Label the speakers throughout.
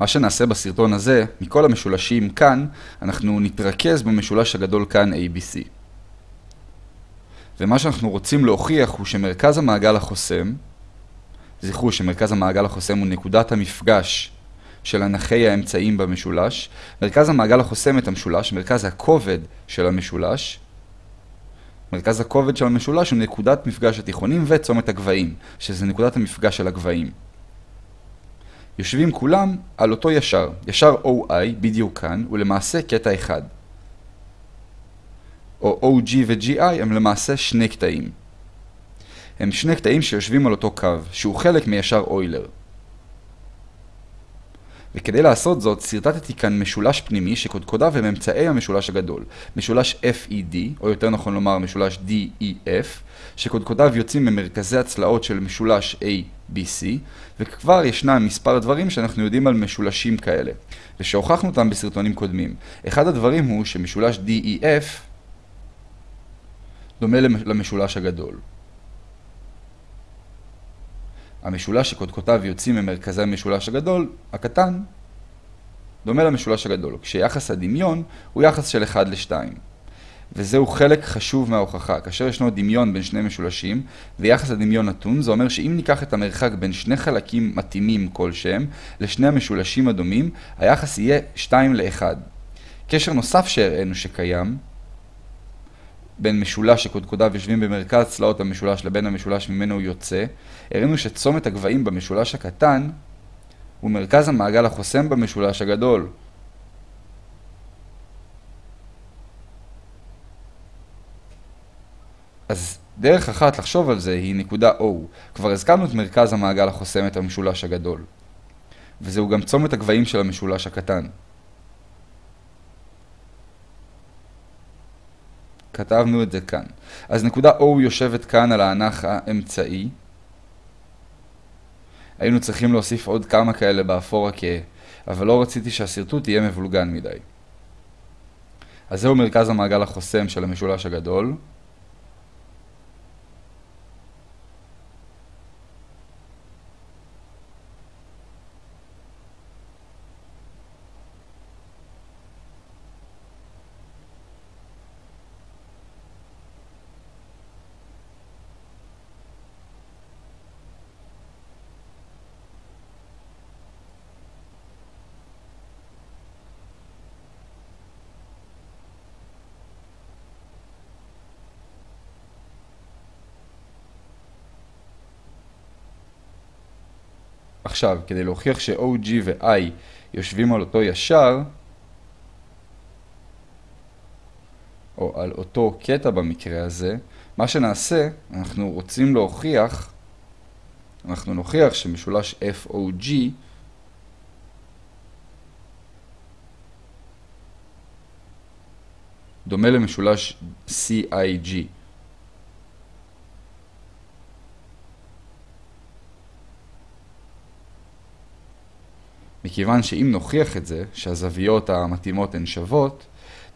Speaker 1: מה שנעשה בסרטון הזה, מכל המשולשים כאן, אנחנו נתרכז במשולש הגדול כאן ABC. ומה שאנחנו רוצים להוכיח הוא שמרכז המעגל החוסם, זכרו שמרכז המעגל החוסם הוא נקודת המפגש של אנכי האמצעים במשולש, מרכז המעגל החוסם את המשולש, מרכז הכובד של המשולש, מרכז הכובד של המשולש הוא נקודת מפגש התיכונים וצומת הגבהים, שזה נקודת המפגש של הגבהים. יושבים כולם על אותו ישר, ישר OI בדיוק כאן, הוא למעשה קטע אחד. או OG ו-GI הם למעשה שני קטעים. הם שני קטעים שיושבים על אותו קו, שהוא חלק מישר אוילר. וכדי לעשות זאת, סרטטתי כאן משולש פנימי שקודקודיו הם אמצעי המשולש הגדול. משולש FED, או יותר נכון לומר משולש DEF, שקודקודיו יוצאים ממרכזי הצלעות של משולש ABC, וכבר ישנם מספר דברים שאנחנו יודעים על משולשים כאלה, ושהוכחנו אותם בסרטונים קודמים. אחד הדברים הוא שמשולש DEF דומה למשולש הגדול. המשולש שקודקותיו יוצאים ממרכזי המשולש הגדול, הקטן, דומה למשולש הגדול, כשיחס הדמיון הוא יחס של 1 ל-2. וזהו חלק חשוב מההוכחה. כאשר ישנו דמיון בין שני משולשים, ויחס הדמיון נתון, זה אומר שאם ניקח את המרחק בין שני חלקים מתאימים כלשהם, לשני המשולשים הדומים, היחס יהיה 2 ל-1. קשר נוסף שהראינו שקיים, בין משולש שקודקודיו יושבים במרכז צלעות המשולש לבין המשולש ממנו הוא יוצא, הראינו שצומת הגבהים במשולש הקטן הוא מרכז המעגל החוסם במשולש הגדול. אז דרך אחת לחשוב על זה היא נקודה O. כבר הזכרנו את מרכז המעגל החוסם את המשולש הגדול. וזהו גם צומת הגבהים של המשולש הקטן. כתבנו את זה כאן. אז נקודה O יושבת כאן על האנך האמצעי. היינו צריכים להוסיף עוד כמה כאלה באפור הכהה, אבל לא רציתי שהשרטוט יהיה מבולגן מדי. אז זהו מרכז המעגל החוסם של המשולש הגדול. עכשיו, כדי להוכיח ש-OG ו-I יושבים על אותו ישר, או על אותו קטע במקרה הזה, מה שנעשה, אנחנו רוצים להוכיח, אנחנו נוכיח שמשולש FOG דומה למשולש CIG. מכיוון שאם נוכיח את זה, שהזוויות המתאימות הן שוות,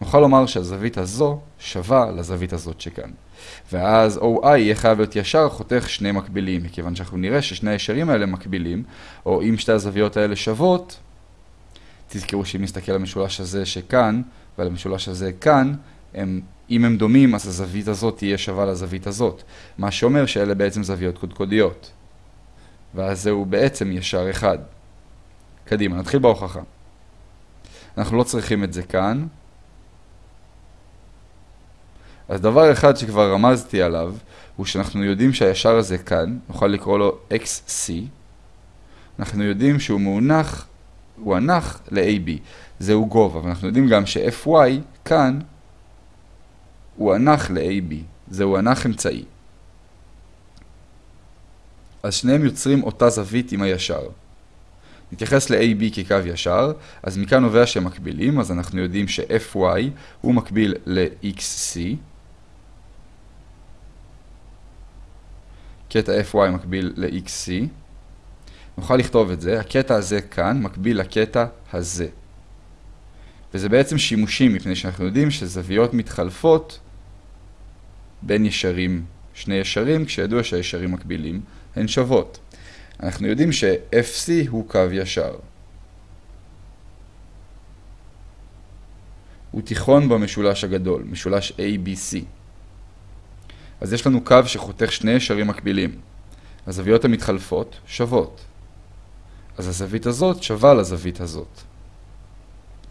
Speaker 1: נוכל לומר שהזווית הזו שווה לזווית הזאת שכאן. ואז OI יהיה חייב להיות ישר חותך שני מקבילים, מכיוון שאנחנו נראה ששני הישרים האלה מקבילים, או אם שתי הזוויות האלה שוות, תזכרו שאם נסתכל על המשולש הזה שכאן, ועל המשולש הזה כאן, הם, אם הם דומים, אז הזווית הזאת תהיה שווה לזווית הזאת, מה שאומר שאלה בעצם זוויות קודקודיות. ואז זהו בעצם ישר אחד. קדימה, נתחיל בהוכחה. אנחנו לא צריכים את זה כאן. אז דבר אחד שכבר רמזתי עליו, הוא שאנחנו יודעים שהישר הזה כאן, נוכל לקרוא לו XC. אנחנו יודעים שהוא מאונח, הוא הנח ל-AB. זהו גובה, ואנחנו יודעים גם ש-FY כאן הוא הנח ל-AB. זהו הנח אמצעי. אז שניהם יוצרים אותה זווית עם הישר. נתייחס ל-AB כקו ישר, אז מכאן נובע שהם מקבילים, אז אנחנו יודעים ש-FY הוא מקביל ל-XC. קטע FY מקביל ל-XC. נוכל לכתוב את זה, הקטע הזה כאן מקביל לקטע הזה. וזה בעצם שימושי, מפני שאנחנו יודעים שזוויות מתחלפות בין ישרים, שני ישרים, כשידוע שהישרים מקבילים, הן שוות. אנחנו יודעים ש-FC הוא קו ישר. הוא תיכון במשולש הגדול, משולש ABC. אז יש לנו קו שחותך שני ישרים מקבילים. הזוויות המתחלפות שוות. אז הזווית הזאת שווה לזווית הזאת.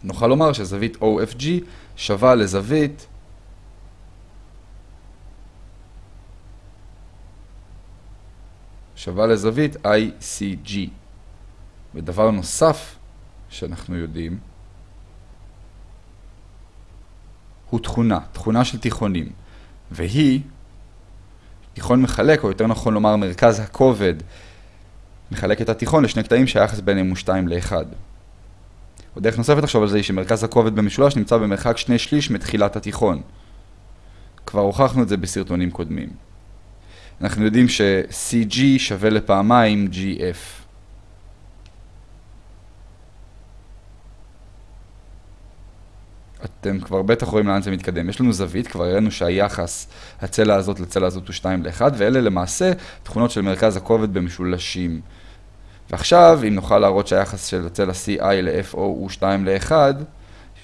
Speaker 1: נוכל לומר שזווית OFG שווה לזווית שווה לזווית ICG. ודבר נוסף שאנחנו יודעים הוא תכונה, תכונה של תיכונים, והיא תיכון מחלק, או יותר נכון לומר מרכז הכובד, מחלק את התיכון לשני קטעים שהיחס ביניהם הוא 2 ל-1. עוד דרך נוספת לחשוב על זה היא שמרכז הכובד במשולש נמצא במרחק שני שליש מתחילת התיכון. כבר הוכחנו את זה בסרטונים קודמים. אנחנו יודעים ש-CG שווה לפעמיים GF. אתם כבר בטח רואים לאן זה מתקדם. יש לנו זווית, כבר הראינו שהיחס הצלע הזאת לצלע הזאת הוא 2 ל-1, ואלה למעשה תכונות של מרכז הכובד במשולשים. ועכשיו, אם נוכל להראות שהיחס של הצלע CI ל-FO הוא 2 ל-1,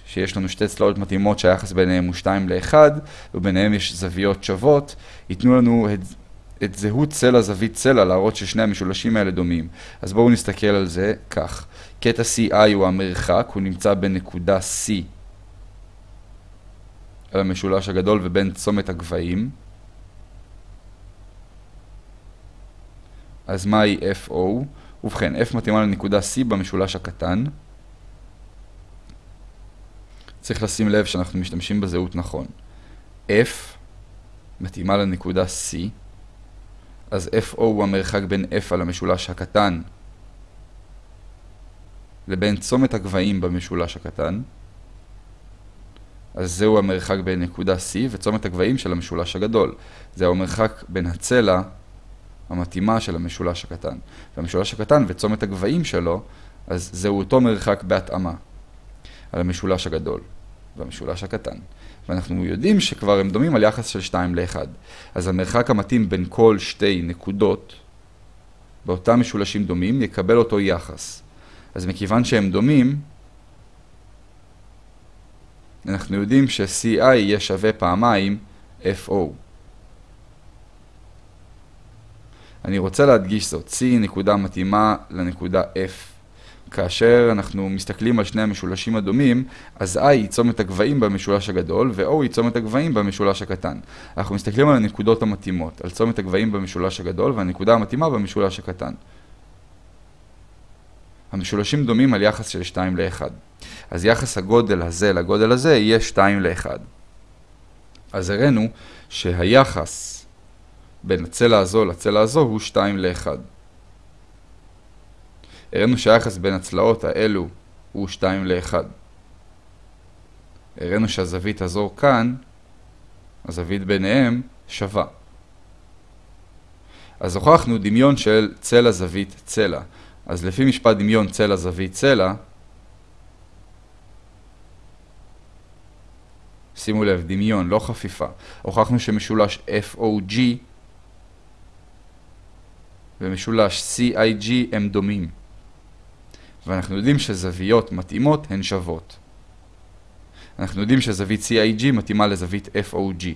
Speaker 1: שיש לנו שתי צלעות מתאימות שהיחס ביניהם הוא 2 ל-1, וביניהם יש זוויות שוות, ייתנו לנו את, זהות צלע זווית צלע, להראות ששני המשולשים האלה דומים. אז בואו נסתכל על זה כך. קטע CI הוא המרחק, הוא נמצא בנקודה C על המשולש הגדול ובין צומת הגבהים. אז מהי FO? ובכן, F מתאימה לנקודה C במשולש הקטן. צריך לשים לב שאנחנו משתמשים בזהות נכון. F מתאימה לנקודה C, אז FO הוא המרחק בין F על המשולש הקטן לבין צומת הגבהים במשולש הקטן. אז זהו המרחק בין נקודה C וצומת הגבהים של המשולש הגדול. זהו המרחק בין הצלע המתאימה של המשולש הקטן. והמשולש הקטן וצומת הגבהים שלו, אז זהו אותו מרחק בהתאמה על המשולש הגדול והמשולש הקטן. ואנחנו יודעים שכבר הם דומים על יחס של 2 ל-1. אז המרחק המתאים בין כל שתי נקודות באותם משולשים דומים יקבל אותו יחס. אז מכיוון שהם דומים, אנחנו יודעים ש-CI יהיה שווה פעמיים FO. אני רוצה להדגיש זאת, C נקודה מתאימה לנקודה F. כאשר אנחנו מסתכלים על שני המשולשים הדומים, אז I היא צומת הגבהים במשולש הגדול, ו-O היא צומת הגבהים במשולש הקטן. אנחנו מסתכלים על הנקודות המתאימות, על צומת הגבהים במשולש הגדול, והנקודה המתאימה במשולש הקטן. המשולשים דומים על יחס של 2 ל-1. אז יחס הגודל הזה לגודל הזה יהיה 2 ל-1. אז הראינו שהיחס בין הצלע הזו לצלע הזו הוא 2 ל-1. הראינו שהיחס בין הצלעות האלו הוא 2 ל-1. הראינו שהזווית הזו כאן, הזווית ביניהם, שווה. אז הוכחנו דמיון של צלע זווית צלע. אז לפי משפט דמיון צלע זווית צלע, שימו לב, דמיון, לא חפיפה. הוכחנו שמשולש FOG ומשולש CIG הם דומים. ואנחנו יודעים שזוויות מתאימות הן שוות. אנחנו יודעים שזווית CIG מתאימה לזווית FOG.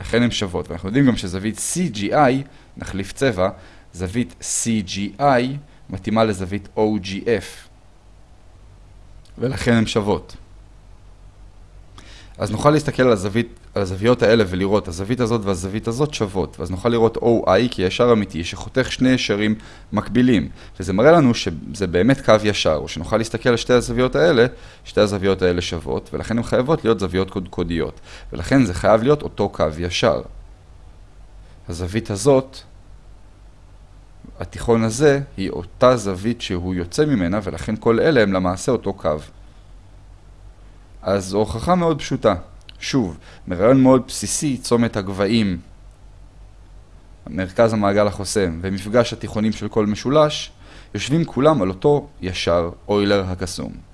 Speaker 1: לכן הן שוות. ואנחנו יודעים גם שזווית CGI, נחליף צבע, זווית CGI מתאימה לזווית OGF. ולכן הן שוות. אז נוכל להסתכל על, הזווית, הזוויות האלה ולראות, הזווית הזאת והזווית הזאת שוות. ואז נוכל לראות OI כישר אמיתי שחותך שני ישרים מקבילים. וזה מראה לנו שזה באמת קו ישר, או שנוכל להסתכל על שתי הזוויות האלה, שתי הזוויות האלה שוות, ולכן הן חייבות להיות זוויות קודקודיות. ולכן זה חייב להיות אותו קו ישר. הזווית הזאת, התיכון הזה, היא אותה זווית שהוא יוצא ממנה, ולכן כל אלה הם למעשה אותו קו. אז הוכחה מאוד פשוטה. שוב, מרעיון מאוד בסיסי, צומת הגבהים, מרכז המעגל החוסם ומפגש התיכונים של כל משולש, יושבים כולם על אותו ישר אוילר הקסום.